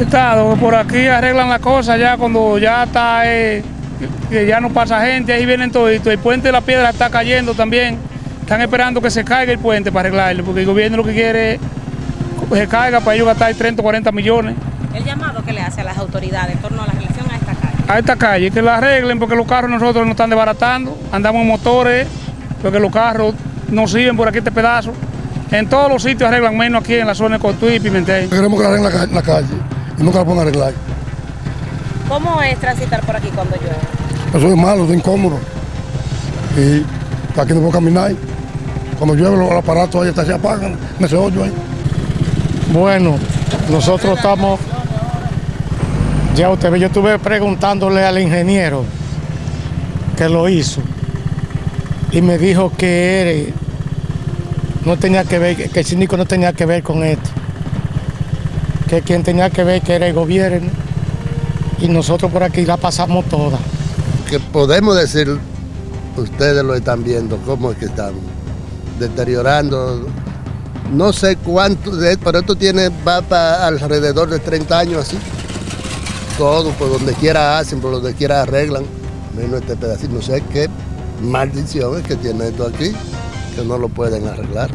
Estado, por aquí arreglan la cosa ya cuando ya está, eh, que ya no pasa gente, ahí vienen toditos. El puente de la piedra está cayendo también. Están esperando que se caiga el puente para arreglarlo, porque el gobierno lo que quiere es que se caiga para ellos gastar 30 o 40 millones El llamado que le hace a las autoridades en torno a la relación a esta calle. a esta calle, que la arreglen porque los carros nosotros nos están desbaratando, andamos en motores, porque los carros no sirven por aquí este pedazo. En todos los sitios arreglan menos aquí en la zona de Cotuí y Pimentel. Queremos que arreglen la, la calle y nunca la a arreglar. ¿Cómo es transitar por aquí cuando llueve? Eso es malo, es incómodo. Y aquí no puedo caminar. Cuando llueve los aparatos ahí hasta se apagan en ese hoyo ahí. Bueno, nosotros estamos, ya usted ve, yo estuve preguntándole al ingeniero que lo hizo y me dijo que él no tenía que ver, que el síndico no tenía que ver con esto, que quien tenía que ver que era el gobierno y nosotros por aquí la pasamos toda. que podemos decir, ustedes lo están viendo, cómo es que están deteriorando. No sé cuánto, pero esto tiene, va para alrededor de 30 años así. Todo, por donde quiera hacen, por donde quiera arreglan. Menos este pedacito, no sé qué maldición es que tiene esto aquí, que no lo pueden arreglar.